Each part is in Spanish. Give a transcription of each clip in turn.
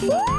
Woo!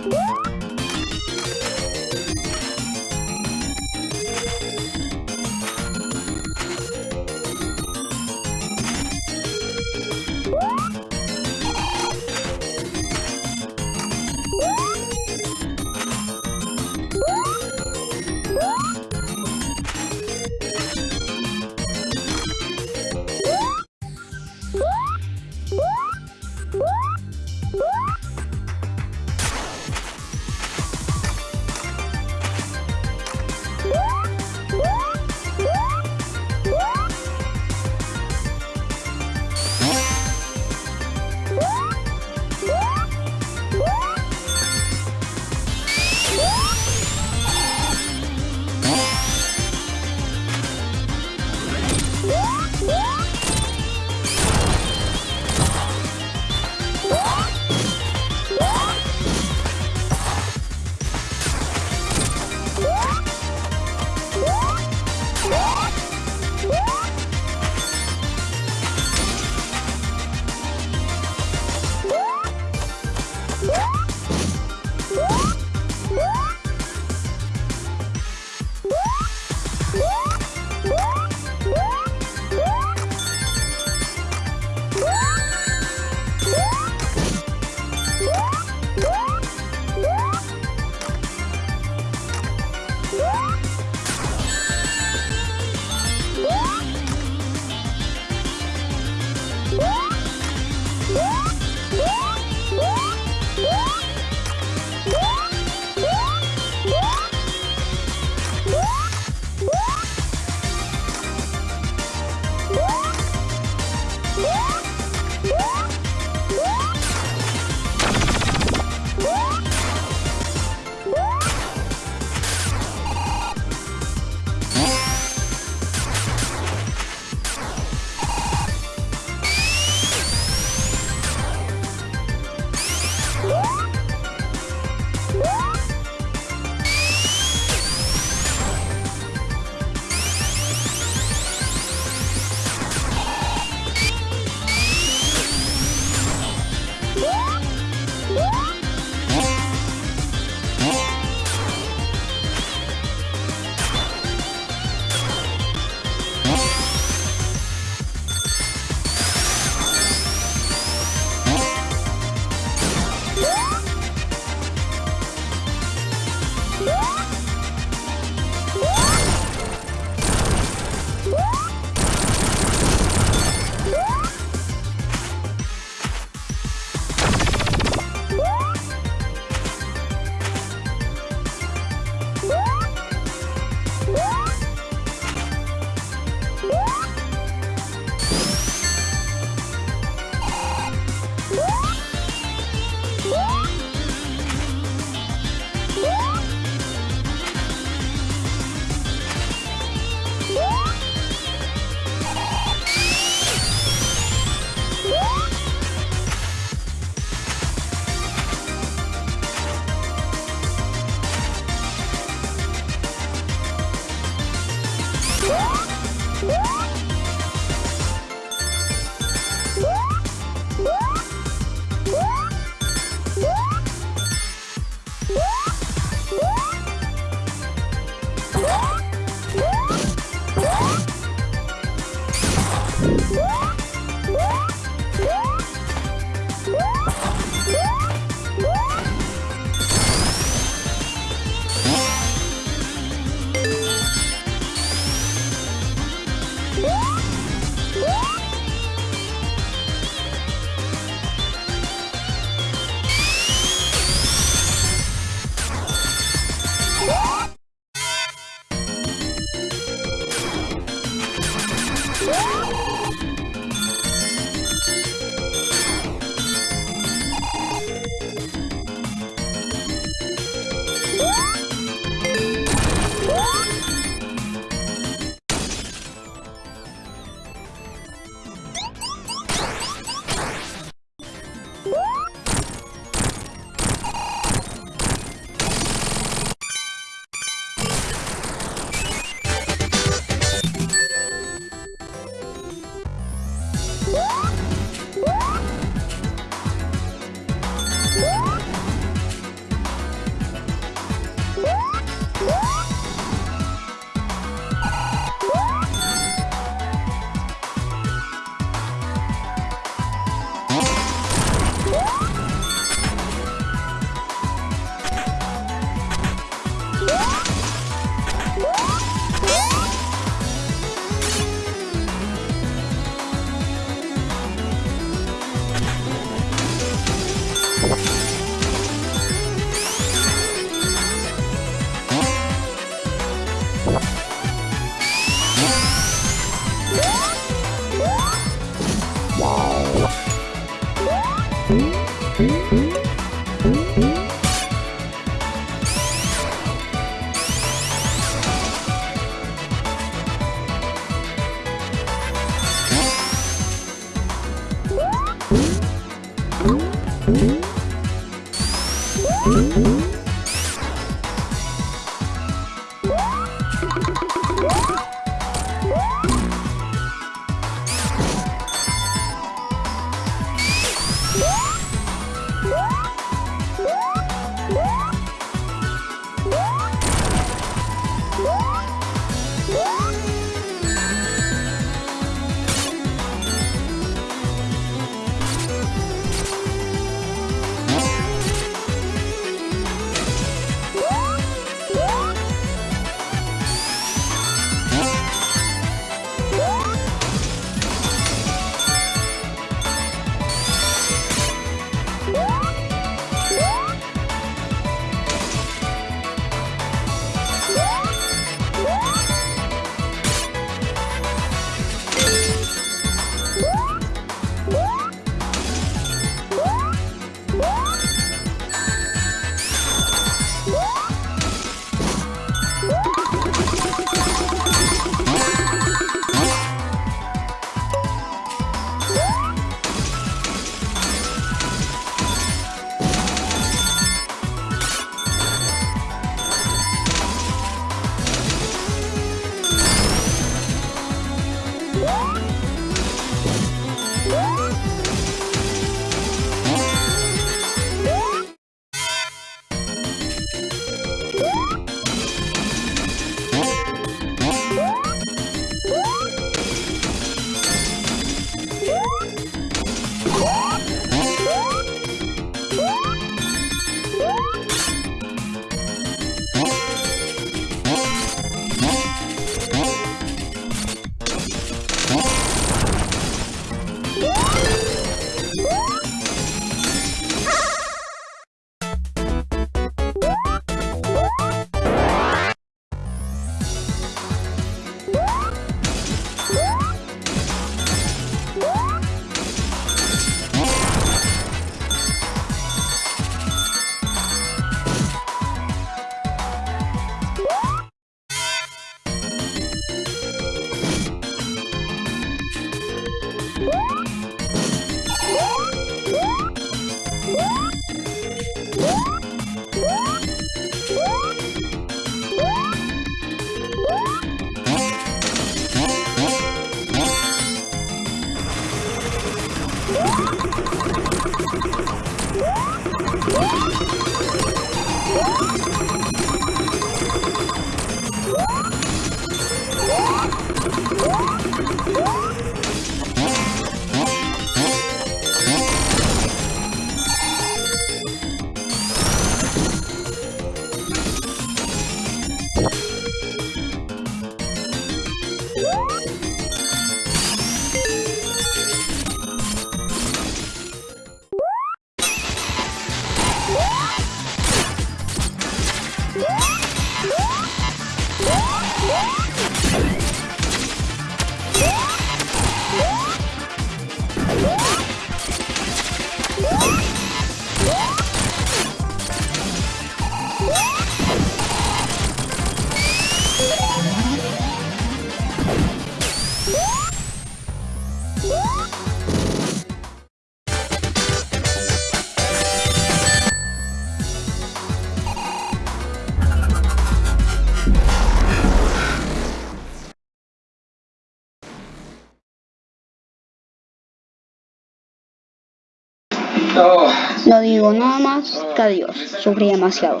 Digo nada más que adiós, sufrí demasiado.